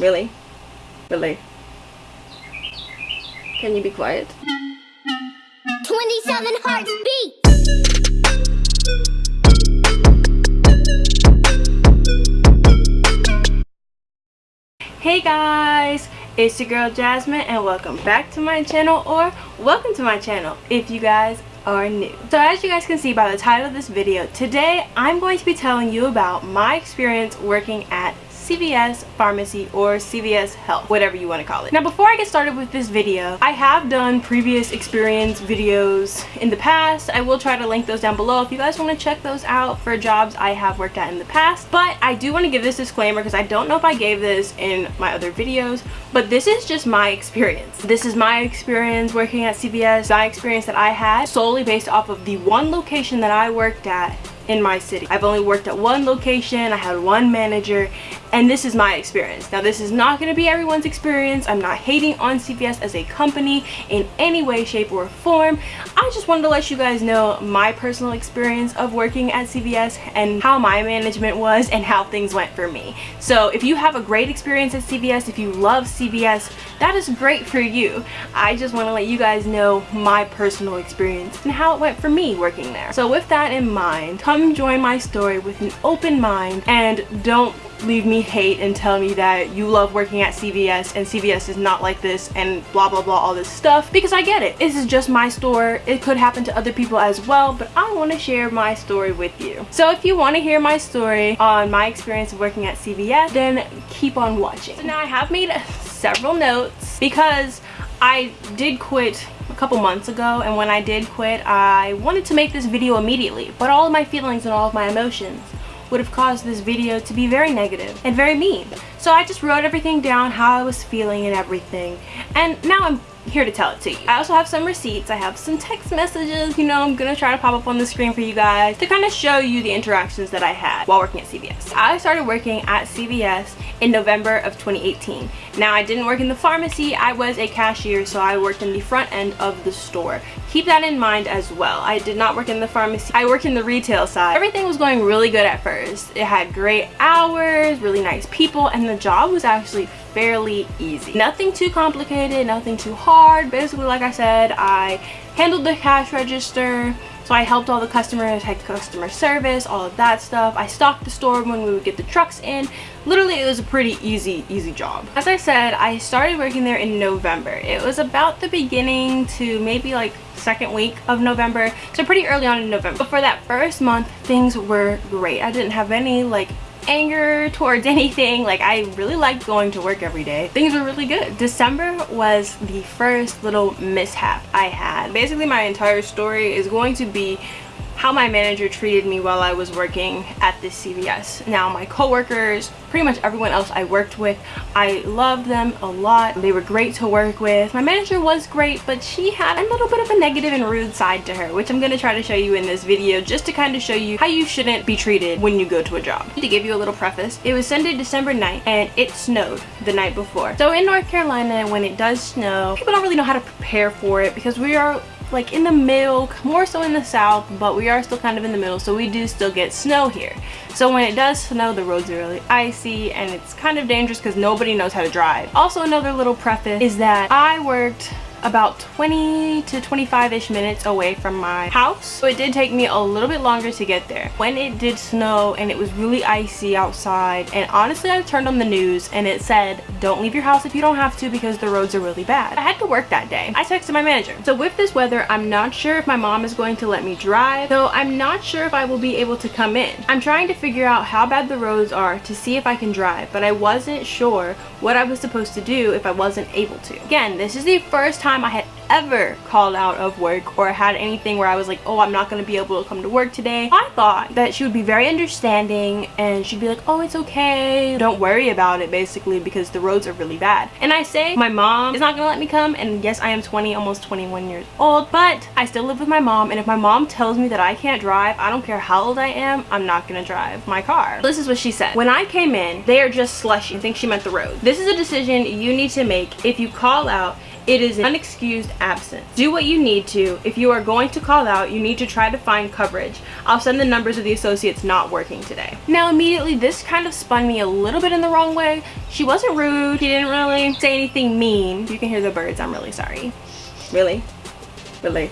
Really? Really? Can you be quiet? 27 hearts beat. Hey guys, it's your girl Jasmine and welcome back to my channel or welcome to my channel if you guys are new. So as you guys can see by the title of this video, today I'm going to be telling you about my experience working at CVS Pharmacy or CVS Health, whatever you want to call it. Now before I get started with this video, I have done previous experience videos in the past. I will try to link those down below if you guys want to check those out for jobs I have worked at in the past. But I do want to give this disclaimer because I don't know if I gave this in my other videos, but this is just my experience. This is my experience working at CVS, my experience that I had solely based off of the one location that I worked at in my city. I've only worked at one location, I had one manager, and this is my experience. Now this is not going to be everyone's experience. I'm not hating on CVS as a company in any way, shape, or form. I just wanted to let you guys know my personal experience of working at CVS and how my management was and how things went for me. So if you have a great experience at CVS, if you love CVS, that is great for you. I just want to let you guys know my personal experience and how it went for me working there. So with that in mind, come join my story with an open mind and don't leave me hate and tell me that you love working at CVS and CVS is not like this and blah blah blah all this stuff because I get it. This is just my store. It could happen to other people as well but I want to share my story with you. So if you want to hear my story on my experience of working at CVS then keep on watching. So now I have made several notes because I did quit a couple months ago and when I did quit I wanted to make this video immediately but all of my feelings and all of my emotions would have caused this video to be very negative and very mean. So I just wrote everything down, how I was feeling and everything. And now I'm here to tell it to you. I also have some receipts. I have some text messages, you know, I'm gonna try to pop up on the screen for you guys to kind of show you the interactions that I had while working at CVS. I started working at CVS in November of 2018. Now I didn't work in the pharmacy, I was a cashier, so I worked in the front end of the store. Keep that in mind as well. I did not work in the pharmacy, I worked in the retail side. Everything was going really good at first. It had great hours, really nice people, and the job was actually fairly easy. Nothing too complicated, nothing too hard. Basically, like I said, I handled the cash register, so I helped all the customers, had customer service, all of that stuff. I stocked the store when we would get the trucks in. Literally, it was a pretty easy, easy job. As I said, I started working there in November. It was about the beginning to maybe like second week of November, so pretty early on in November. But for that first month, things were great. I didn't have any like anger towards anything. Like i really liked going to work every day. Things were really good. December was the first little mishap i had. Basically my entire story is going to be how my manager treated me while I was working at this CVS. Now my coworkers, pretty much everyone else I worked with, I loved them a lot. They were great to work with. My manager was great, but she had a little bit of a negative and rude side to her, which I'm gonna try to show you in this video just to kind of show you how you shouldn't be treated when you go to a job. To give you a little preface, it was Sunday, December 9th, and it snowed the night before. So in North Carolina, when it does snow, people don't really know how to prepare for it because we are like in the middle more so in the south but we are still kind of in the middle so we do still get snow here. So when it does snow the roads are really icy and it's kind of dangerous because nobody knows how to drive. Also another little preface is that i worked about 20 to 25-ish minutes away from my house. So it did take me a little bit longer to get there. When it did snow and it was really icy outside and honestly I turned on the news and it said don't leave your house if you don't have to because the roads are really bad. I had to work that day. I texted my manager. So with this weather I'm not sure if my mom is going to let me drive so I'm not sure if I will be able to come in. I'm trying to figure out how bad the roads are to see if I can drive but I wasn't sure what I was supposed to do if I wasn't able to. Again this is the first time I had ever called out of work or had anything where I was like, oh, I'm not going to be able to come to work today. I thought that she would be very understanding and she'd be like, oh, it's okay. Don't worry about it, basically, because the roads are really bad. And I say my mom is not going to let me come. And yes, I am 20, almost 21 years old, but I still live with my mom. And if my mom tells me that I can't drive, I don't care how old I am, I'm not going to drive my car. This is what she said. When I came in, they are just slushy. I think she meant the road. This is a decision you need to make if you call out It is an unexcused absence. Do what you need to. If you are going to call out, you need to try to find coverage. I'll send the numbers of the associates not working today. Now immediately this kind of spun me a little bit in the wrong way. She wasn't rude. She didn't really say anything mean. You can hear the birds. I'm really sorry. Really? Really?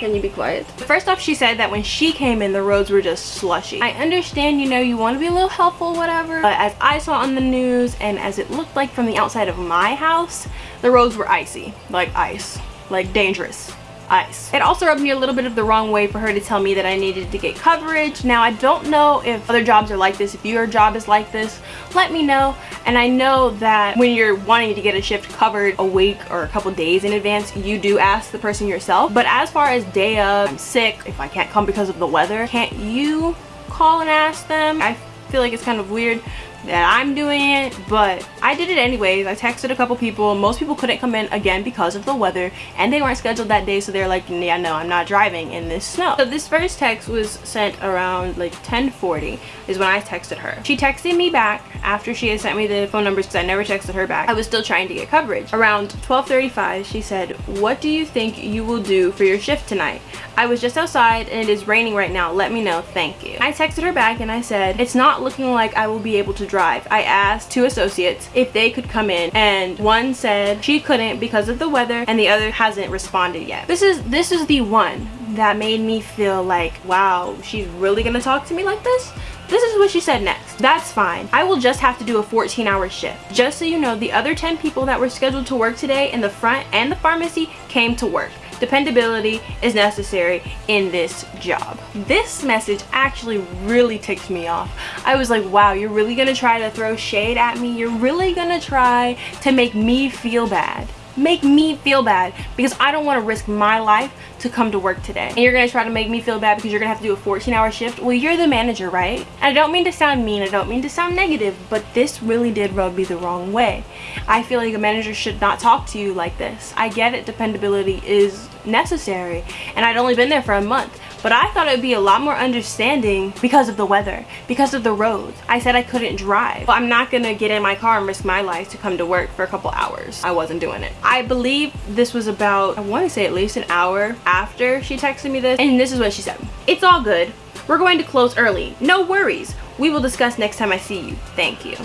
Can you be quiet? First off, she said that when she came in, the roads were just slushy. I understand, you know, you want to be a little helpful, whatever. But as I saw on the news and as it looked like from the outside of my house, the roads were icy. Like ice. Like dangerous It also rubbed me a little bit of the wrong way for her to tell me that I needed to get coverage. Now, I don't know if other jobs are like this. If your job is like this, let me know. And I know that when you're wanting to get a shift covered a week or a couple days in advance, you do ask the person yourself. But as far as day of, I'm sick, if I can't come because of the weather, can't you call and ask them? I feel like it's kind of weird that I'm doing it, but I did it anyways. I texted a couple people. Most people couldn't come in again because of the weather and they weren't scheduled that day so they're like, yeah, no, I'm not driving in this snow. So this first text was sent around like 1040 is when I texted her. She texted me back after she had sent me the phone numbers because I never texted her back. I was still trying to get coverage. Around 1235, she said, what do you think you will do for your shift tonight? I was just outside and it is raining right now. Let me know. Thank you. I texted her back and I said, it's not looking like I will be able to drive. I asked two associates if they could come in and one said she couldn't because of the weather and the other hasn't responded yet. This is this is the one that made me feel like, wow, she's really gonna talk to me like this? This is what she said next. That's fine. I will just have to do a 14 hour shift. Just so you know, the other 10 people that were scheduled to work today in the front and the pharmacy came to work dependability is necessary in this job. This message actually really ticked me off. I was like, wow, you're really gonna try to throw shade at me? You're really gonna try to make me feel bad? Make me feel bad because I don't want to risk my life to come to work today. And you're going to try to make me feel bad because you're going to have to do a 14 hour shift. Well, you're the manager, right? And I don't mean to sound mean. I don't mean to sound negative, but this really did rub me the wrong way. I feel like a manager should not talk to you like this. I get it. Dependability is necessary. And I'd only been there for a month. But I thought it would be a lot more understanding because of the weather, because of the roads. I said I couldn't drive. Well, I'm not gonna get in my car and risk my life to come to work for a couple hours. I wasn't doing it. I believe this was about, I wanna say at least an hour after she texted me this. And this is what she said. It's all good. We're going to close early. No worries. We will discuss next time I see you. Thank you.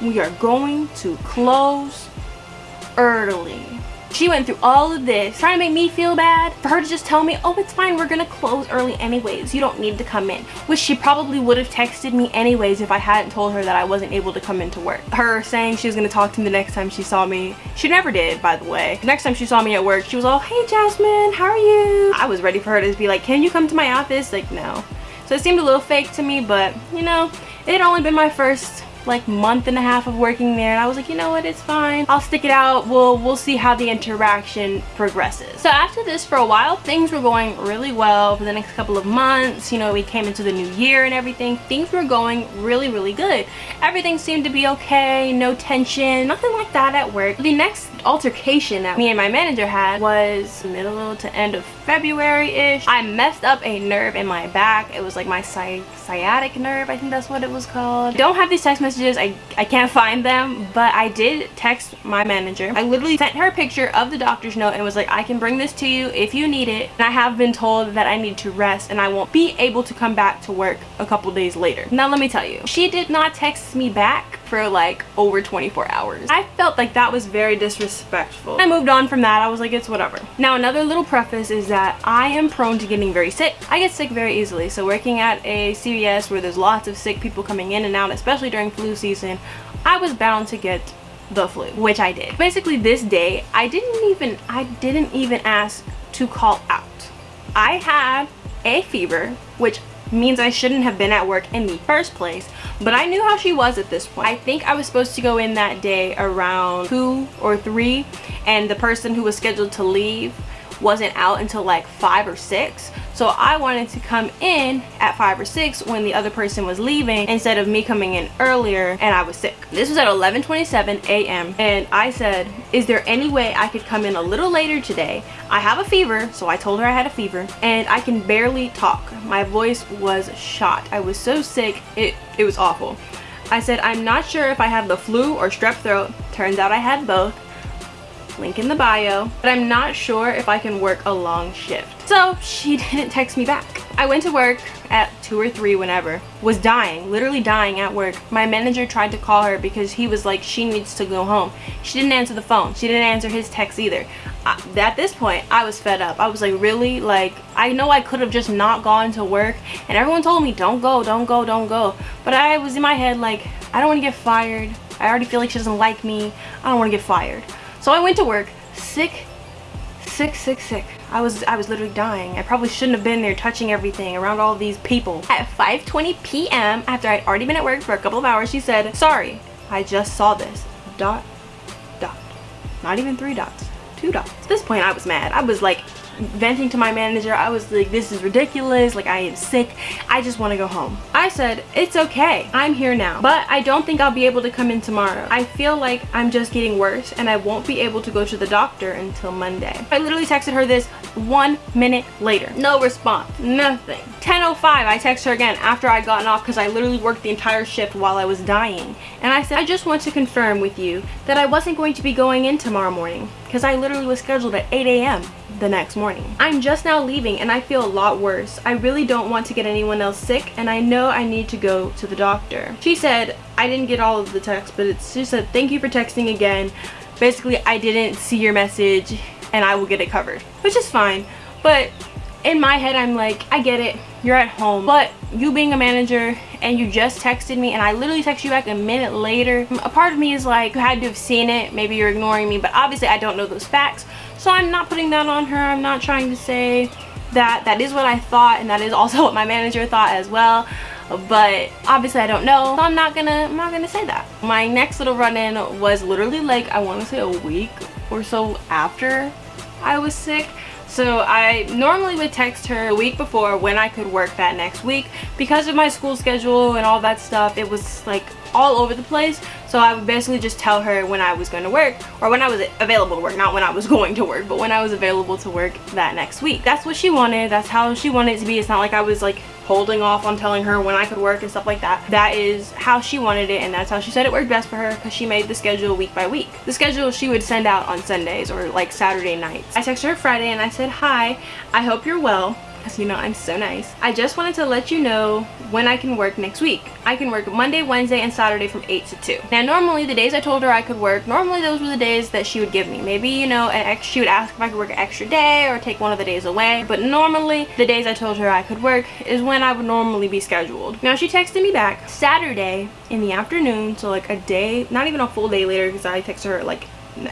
We are going to close early. She went through all of this trying to make me feel bad for her to just tell me, oh, it's fine. We're to close early anyways. You don't need to come in, which she probably would have texted me anyways if I hadn't told her that I wasn't able to come into work. Her saying she was to talk to me the next time she saw me. She never did, by the way. The next time she saw me at work, she was all, hey, Jasmine, how are you? I was ready for her to be like, can you come to my office? Like, no. So it seemed a little fake to me, but, you know, it had only been my first like month and a half of working there and I was like you know what? It's fine. I'll stick it out. We'll we'll see how the interaction progresses. So after this for a while things were going really well for the next couple of months. You know we came into the new year and everything. Things were going really really good. Everything seemed to be okay. No tension nothing like that at work. The next altercation that me and my manager had was middle to end of February-ish. I messed up a nerve in my back. It was like my sci sciatic nerve, I think that's what it was called. Don't have these text messages. I, I can't find them, but I did text my manager. I literally sent her a picture of the doctor's note and was like, I can bring this to you if you need it. And I have been told that I need to rest and I won't be able to come back to work a couple days later. Now let me tell you, she did not text me back for like over 24 hours. I felt like that was very disrespectful. I moved on from that. I was like, it's whatever. Now another little preface is that I am prone to getting very sick. I get sick very easily. So working at a CVS where there's lots of sick people coming in and out, especially during flu season, I was bound to get the flu, which I did. Basically this day, I didn't even, I didn't even ask to call out. I had a fever, which means I shouldn't have been at work in the first place. But I knew how she was at this point. I think I was supposed to go in that day around 2 or 3 and the person who was scheduled to leave wasn't out until like 5 or 6 so I wanted to come in at 5 or 6 when the other person was leaving instead of me coming in earlier and I was sick. This was at 11.27 a.m. and I said, is there any way I could come in a little later today? I have a fever, so I told her I had a fever, and I can barely talk. My voice was shot. I was so sick, it, it was awful. I said, I'm not sure if I have the flu or strep throat. Turns out I had both. Link in the bio, but I'm not sure if I can work a long shift. So she didn't text me back. I went to work at 2 or 3 whenever, was dying, literally dying at work. My manager tried to call her because he was like, she needs to go home. She didn't answer the phone. She didn't answer his text either. I, at this point, I was fed up. I was like, really? Like, I know I could have just not gone to work and everyone told me, don't go, don't go, don't go. But I was in my head like, I don't want to get fired. I already feel like she doesn't like me. I don't want to get fired. So I went to work sick, sick, sick, sick. I was I was literally dying. I probably shouldn't have been there touching everything around all these people. At 5.20 p.m. after I'd already been at work for a couple of hours, she said, sorry, I just saw this. Dot, dot. Not even three dots, two dots. At this point, I was mad. I was like, venting to my manager. I was like this is ridiculous. Like i am sick. I just want to go home. I said it's okay. I'm here now. But i don't think i'll be able to come in tomorrow. I feel like i'm just getting worse and i won't be able to go to the doctor until monday. I literally texted her this one minute later. No response. Nothing. 10.05 i text her again after i gotten off because i literally worked the entire shift while i was dying. And i said i just want to confirm with you that i wasn't going to be going in tomorrow morning because i literally was scheduled at 8 a.m the next morning. I'm just now leaving and I feel a lot worse. I really don't want to get anyone else sick and I know I need to go to the doctor. She said, I didn't get all of the text, but it's just said, thank you for texting again. Basically, I didn't see your message and I will get it covered, which is fine. But in my head, I'm like, I get it. You're at home. But you being a manager and you just texted me and I literally text you back a minute later, a part of me is like, you had to have seen it. Maybe you're ignoring me, but obviously I don't know those facts. So I'm not putting that on her. I'm not trying to say that that is what I thought and that is also what my manager thought as well. But obviously I don't know. So I'm not gonna I'm not gonna say that. My next little run-in was literally like I want to say a week or so after I was sick. So I normally would text her a week before when I could work that next week. Because of my school schedule and all that stuff it was like all over the place. So I would basically just tell her when I was going to work or when I was available to work not when I was going to work but when I was available to work that next week. That's what she wanted. That's how she wanted it to be. It's not like I was like holding off on telling her when I could work and stuff like that. That is how she wanted it and that's how she said it worked best for her because she made the schedule week by week. The schedule she would send out on Sundays or like Saturday nights. I texted her Friday and I said hi I hope you're well because you know I'm so nice. I just wanted to let you know when I can work next week. I can work Monday, Wednesday, and Saturday from 8 to 2. Now normally the days I told her I could work, normally those were the days that she would give me. Maybe, you know, she would ask if I could work an extra day or take one of the days away. But normally the days I told her I could work is when I would normally be scheduled. Now she texted me back Saturday in the afternoon, so like a day, not even a full day later because I texted her like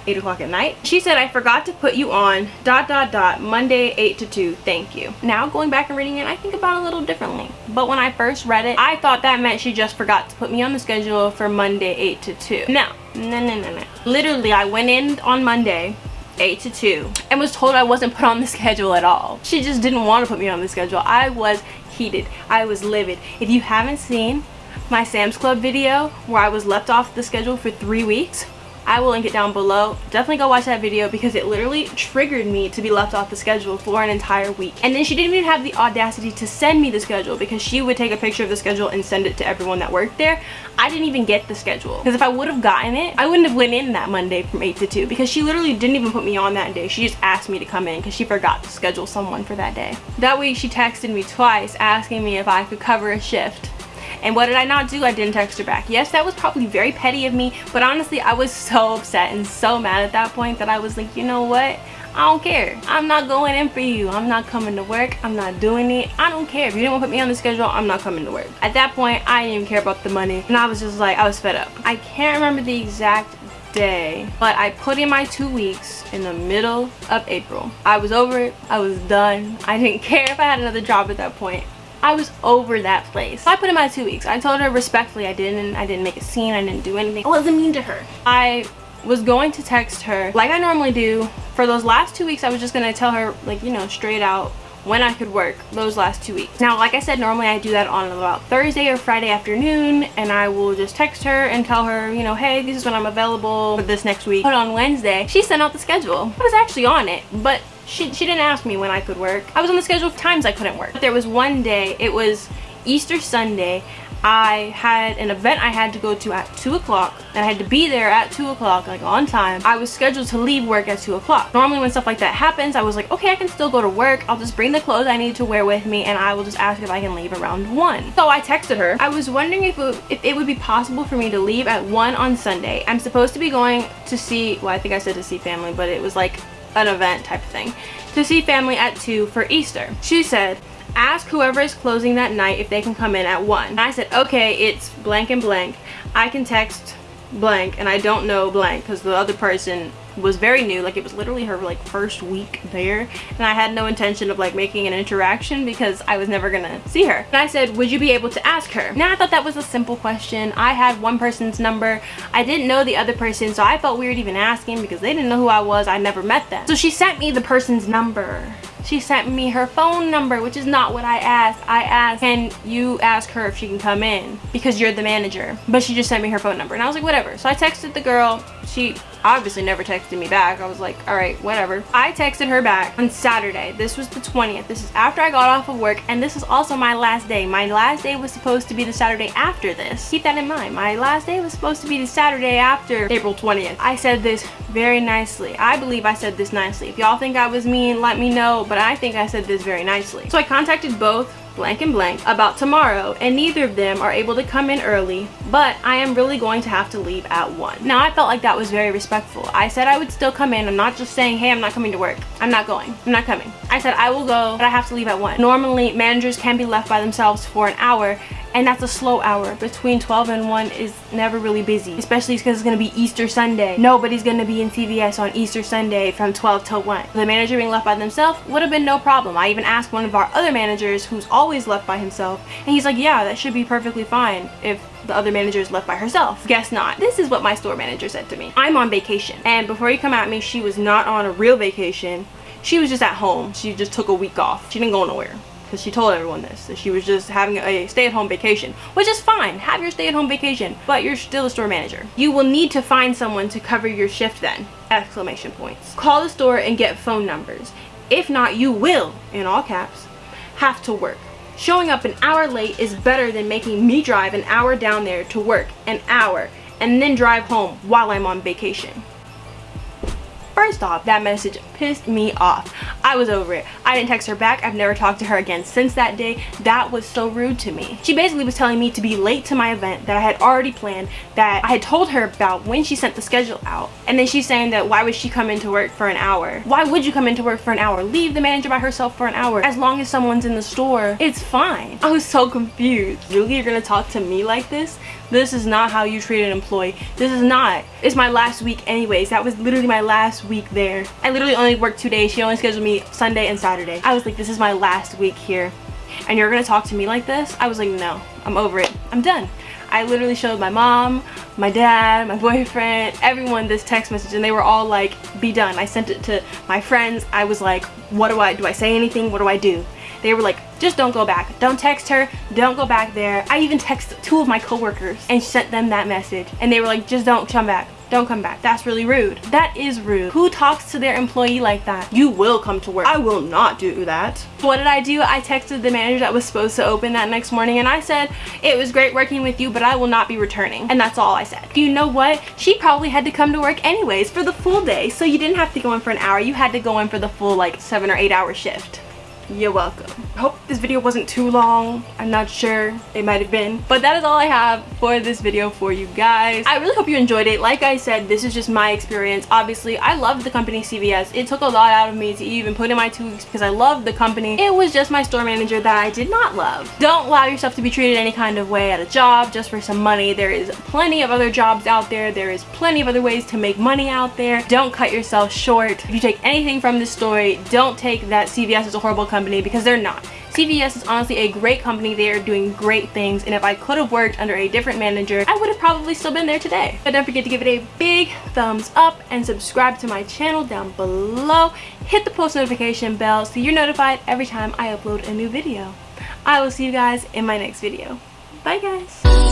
8 o'clock at night. She said, I forgot to put you on dot dot dot Monday 8 to 2. Thank you. Now going back and reading it, I think about it a little differently. But when I first read it, I thought that meant she just forgot to put me on the schedule for Monday 8 to 2. No, no, no, no, no. Literally, I went in on Monday 8 to 2 and was told I wasn't put on the schedule at all. She just didn't want to put me on the schedule. I was heated. I was livid. If you haven't seen my Sam's Club video where I was left off the schedule for three weeks, I will link it down below. Definitely go watch that video because it literally triggered me to be left off the schedule for an entire week. And then she didn't even have the audacity to send me the schedule because she would take a picture of the schedule and send it to everyone that worked there. I didn't even get the schedule because if I would have gotten it, I wouldn't have went in that Monday from 8 to 2 because she literally didn't even put me on that day. She just asked me to come in because she forgot to schedule someone for that day. That week she texted me twice asking me if I could cover a shift and what did I not do? I didn't text her back. Yes, that was probably very petty of me, but honestly, I was so upset and so mad at that point that I was like, you know what? I don't care. I'm not going in for you. I'm not coming to work. I'm not doing it. I don't care. If you didn't want to put me on the schedule, I'm not coming to work. At that point, I didn't even care about the money. And I was just like, I was fed up. I can't remember the exact day but i put in my two weeks in the middle of april i was over it i was done i didn't care if i had another job at that point I was over that place. I put in my two weeks. I told her respectfully I didn't I didn't make a scene. I didn't do anything. I wasn't mean to her. I was going to text her like I normally do. For those last two weeks I was just going to tell her like you know straight out when I could work those last two weeks. Now, like I said, normally I do that on about Thursday or Friday afternoon and I will just text her and tell her, you know, hey, this is when I'm available for this next week. But on Wednesday, she sent out the schedule. I was actually on it, but she, she didn't ask me when I could work. I was on the schedule of times I couldn't work. There was one day, it was Easter Sunday. I had an event I had to go to at 2 o'clock and I had to be there at 2 o'clock like on time. I was scheduled to leave work at 2 o'clock. Normally when stuff like that happens I was like okay I can still go to work. I'll just bring the clothes I need to wear with me and I will just ask if I can leave around 1. So I texted her. I was wondering if it, if it would be possible for me to leave at 1 on Sunday. I'm supposed to be going to see, well I think I said to see family but it was like an event type of thing to see family at 2 for Easter. She said, ask whoever is closing that night if they can come in at 1. And I said, okay, it's blank and blank. I can text blank and I don't know blank because the other person was very new like it was literally her like first week there and I had no intention of like making an interaction because I was never gonna see her. And I said would you be able to ask her? Now I thought that was a simple question. I had one person's number. I didn't know the other person so I felt weird even asking because they didn't know who I was. I never met them. So she sent me the person's number. She sent me her phone number which is not what I asked. I asked can you ask her if she can come in? Because you're the manager. But she just sent me her phone number and I was like whatever. So I texted the girl she obviously never texted me back. I was like, all right, whatever. I texted her back on Saturday. This was the 20th. This is after I got off of work and this is also my last day. My last day was supposed to be the Saturday after this. Keep that in mind. My last day was supposed to be the Saturday after April 20th. I said this very nicely. I believe I said this nicely. If y'all think I was mean, let me know, but I think I said this very nicely. So I contacted both blank and blank about tomorrow and neither of them are able to come in early but I am really going to have to leave at 1. Now I felt like that was very respectful. I said I would still come in. I'm not just saying hey I'm not coming to work. I'm not going. I'm not coming. I said I will go but I have to leave at 1. Normally managers can be left by themselves for an hour and that's a slow hour between 12 and 1 is never really busy especially because it's going to be Easter Sunday nobody's going to be in CVS on Easter Sunday from 12 till 1 the manager being left by themselves would have been no problem I even asked one of our other managers who's always left by himself and he's like yeah that should be perfectly fine if the other manager is left by herself. Guess not. This is what my store manager said to me. I'm on vacation. And before you come at me, she was not on a real vacation. She was just at home. She just took a week off. She didn't go nowhere because she told everyone this that she was just having a stay-at-home vacation which is fine have your stay-at-home vacation but you're still a store manager. You will need to find someone to cover your shift then exclamation points. Call the store and get phone numbers. If not you will in all caps have to work. Showing up an hour late is better than making me drive an hour down there to work an hour and then drive home while I'm on vacation First off, that message pissed me off. I was over it. I didn't text her back. I've never talked to her again since that day. That was so rude to me. She basically was telling me to be late to my event that I had already planned, that I had told her about when she sent the schedule out. And then she's saying that why would she come into work for an hour? Why would you come into work for an hour? Leave the manager by herself for an hour. As long as someone's in the store, it's fine. I was so confused. Really, you're gonna talk to me like this? This is not how you treat an employee. This is not. It's my last week anyways. That was literally my last week there. I literally only worked two days. She only scheduled me Sunday and Saturday. I was like, this is my last week here. And you're gonna talk to me like this? I was like, no, I'm over it. I'm done. I literally showed my mom, my dad, my boyfriend, everyone this text message and they were all like, be done. I sent it to my friends. I was like, what do I, do I say anything? What do I do? They were like, just don't go back. Don't text her. Don't go back there. I even texted two of my coworkers and sent them that message. And they were like, just don't come back don't come back. That's really rude. That is rude. Who talks to their employee like that? You will come to work. I will not do that. What did I do? I texted the manager that was supposed to open that next morning and I said, it was great working with you, but I will not be returning. And that's all I said. You know what? She probably had to come to work anyways for the full day. So you didn't have to go in for an hour. You had to go in for the full like seven or eight hour shift you're welcome. I hope this video wasn't too long. I'm not sure. It might have been. But that is all I have for this video for you guys. I really hope you enjoyed it. Like I said, this is just my experience. Obviously, I loved the company CVS. It took a lot out of me to even put in my two weeks because I loved the company. It was just my store manager that I did not love. Don't allow yourself to be treated any kind of way at a job just for some money. There is plenty of other jobs out there. There is plenty of other ways to make money out there. Don't cut yourself short. If you take anything from this story, don't take that CVS is a horrible company company because they're not. CVS is honestly a great company. They are doing great things and if I could have worked under a different manager, I would have probably still been there today. But don't forget to give it a big thumbs up and subscribe to my channel down below. Hit the post notification bell so you're notified every time I upload a new video. I will see you guys in my next video. Bye guys!